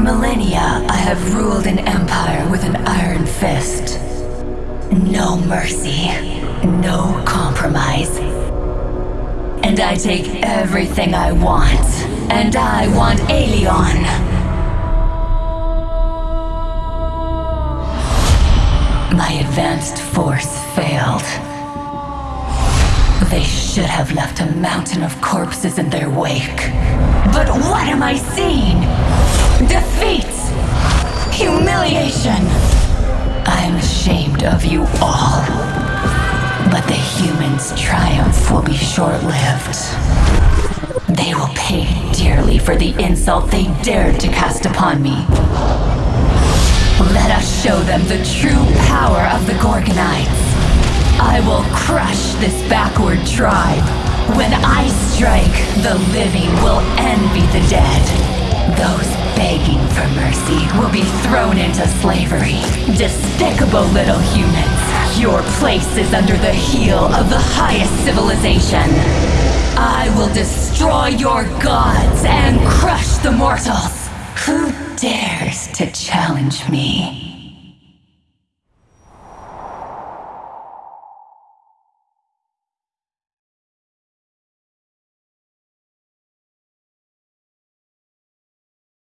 millennia, I have ruled an empire with an iron fist. No mercy, no compromise. And I take everything I want. And I want Aelion. My advanced force failed. They should have left a mountain of corpses in their wake. But what am I seeing? You all. But the humans' triumph will be short lived. They will pay dearly for the insult they dared to cast upon me. Let us show them the true power of the Gorgonites. I will crush this backward tribe. When I strike, the living will envy the dead. Those begging for mercy will be thrown into slavery. Despicable little humans. Your place is under the heel of the highest civilization. I will destroy your gods and crush the mortals. Who dares to challenge me?